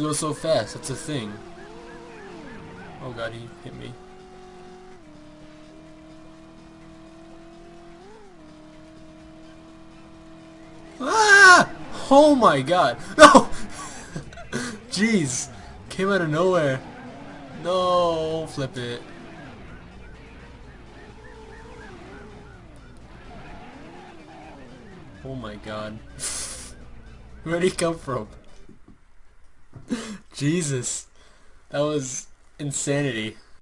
go so fast? That's a thing. Oh god, he hit me. Ah! Oh my god. No! Jeez. Came out of nowhere. No, flip it. Oh my god. Where'd he come from? Jesus. That was insanity.